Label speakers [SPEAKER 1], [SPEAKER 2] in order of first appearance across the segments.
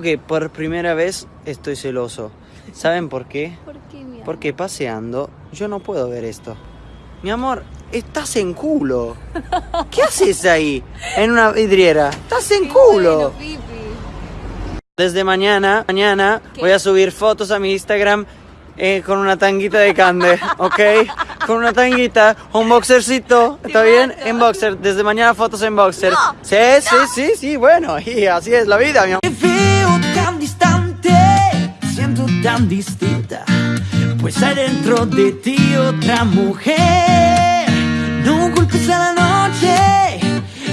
[SPEAKER 1] que por primera vez estoy celoso. ¿Saben por qué?
[SPEAKER 2] ¿Por qué, mi amor?
[SPEAKER 1] Porque paseando yo no puedo ver esto. Mi amor, estás en culo. ¿Qué haces ahí? En una vidriera. Estás en
[SPEAKER 2] Qué
[SPEAKER 1] culo.
[SPEAKER 2] bueno, Pipi.
[SPEAKER 1] Desde mañana, mañana
[SPEAKER 2] ¿Qué?
[SPEAKER 1] voy a subir fotos a mi Instagram eh, con una tanguita de cande, ¿ok? Con una tanguita, un boxercito, ¿está bien? En boxer, desde mañana fotos en boxer.
[SPEAKER 2] No,
[SPEAKER 1] sí, sí, sí, sí, bueno, y así es la vida, mi amor.
[SPEAKER 3] Tan distinta, pues hay dentro de ti otra mujer. No culpes a la noche,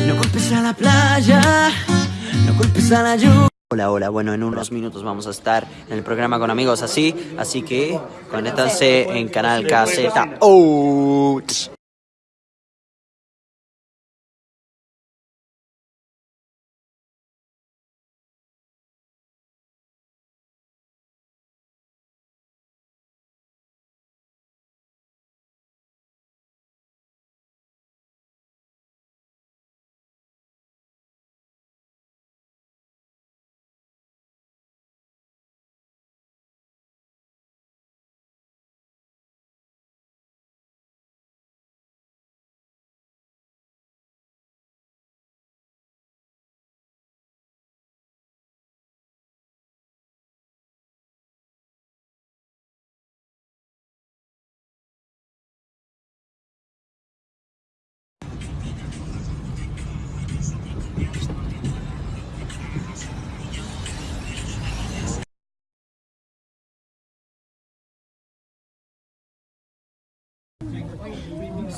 [SPEAKER 3] no culpes a la playa, no culpes a la lluvia.
[SPEAKER 1] Hola, hola, bueno, en unos minutos vamos a estar en el programa con amigos así, así que conéctanse en Canal KZ. Out.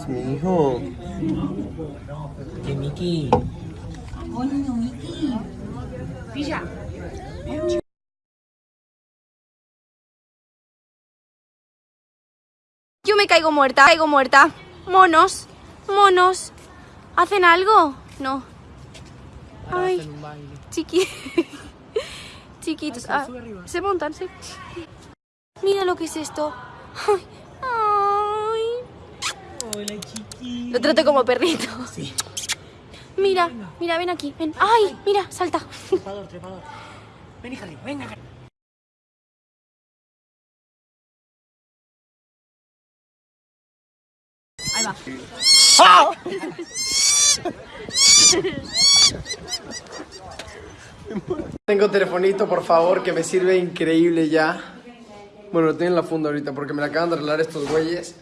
[SPEAKER 1] Mi hijo.
[SPEAKER 3] Que Miki.
[SPEAKER 2] Yo me caigo muerta, caigo muerta. Monos, monos. ¿Hacen algo? No. Ay, chiqui. Chiquitos. Ah, se montan, sí. Mira lo que es esto. Ay.
[SPEAKER 3] Hola, chiqui.
[SPEAKER 2] Lo trato como perrito. Mira, mira, ven aquí, ven. Ay, mira, salta.
[SPEAKER 3] Trepador, trepador. Ven, hija, venga.
[SPEAKER 2] Ahí va.
[SPEAKER 4] Tengo telefonito, por favor, que me sirve increíble ya. Bueno, lo tengo en la funda ahorita porque me la acaban de arreglar estos güeyes.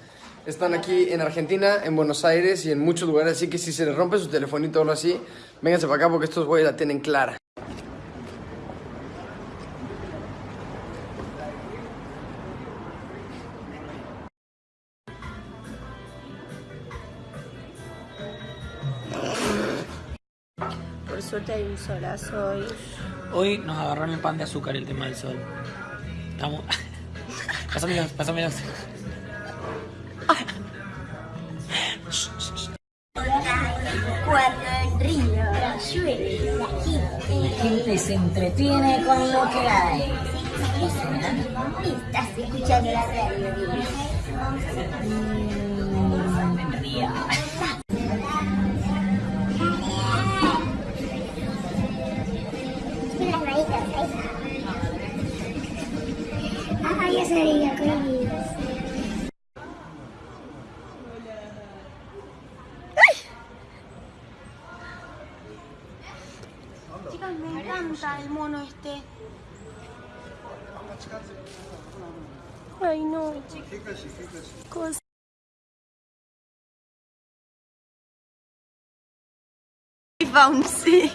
[SPEAKER 4] Están aquí en Argentina, en Buenos Aires y en muchos lugares, así que si se les rompe su telefonito o algo así, vénganse para acá porque estos güeyes la tienen clara.
[SPEAKER 2] Por suerte hay un solazo hoy.
[SPEAKER 3] Hoy nos agarró en el pan de azúcar el tema del sol. Estamos. pásamelos, pásamelos.
[SPEAKER 5] Cuando el río llueve, la gente
[SPEAKER 6] gente se entretiene con lo que hay.
[SPEAKER 5] estás escuchando la radio.
[SPEAKER 6] Mm.
[SPEAKER 5] Ah, ya sabía, conmigo.
[SPEAKER 2] Chicas, me encanta el mono este. Ay, no. Cosa. Sí.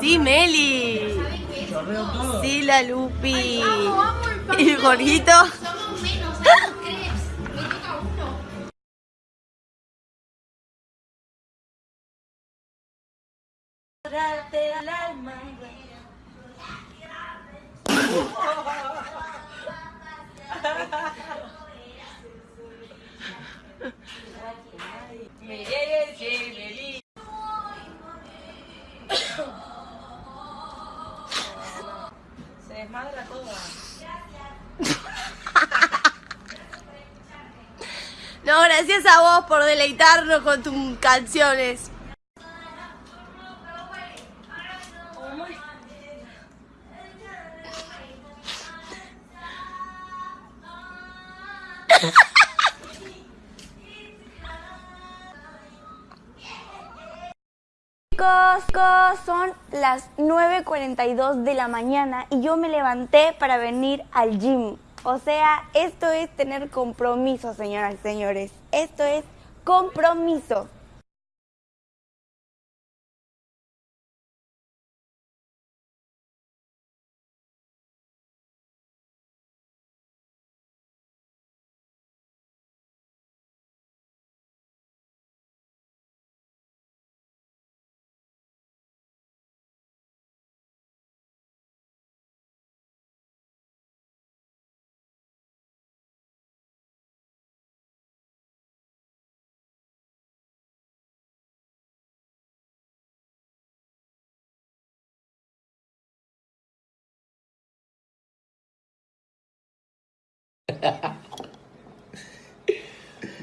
[SPEAKER 2] Sí, Meli. Sí, la Lupi. ¿Y el gorguito? No, gracias a vos por deleitarnos con tus canciones.
[SPEAKER 7] Son las 9.42 de la mañana y yo me levanté para venir al gym. O sea, esto es tener compromiso, señoras y señores. Esto es compromiso.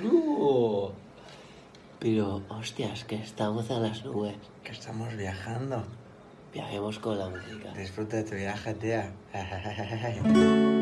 [SPEAKER 8] No. Pero, hostias, que estamos a las nubes.
[SPEAKER 9] Que estamos viajando.
[SPEAKER 8] Viajemos con la música.
[SPEAKER 9] Disfruta de tu viaje, tía.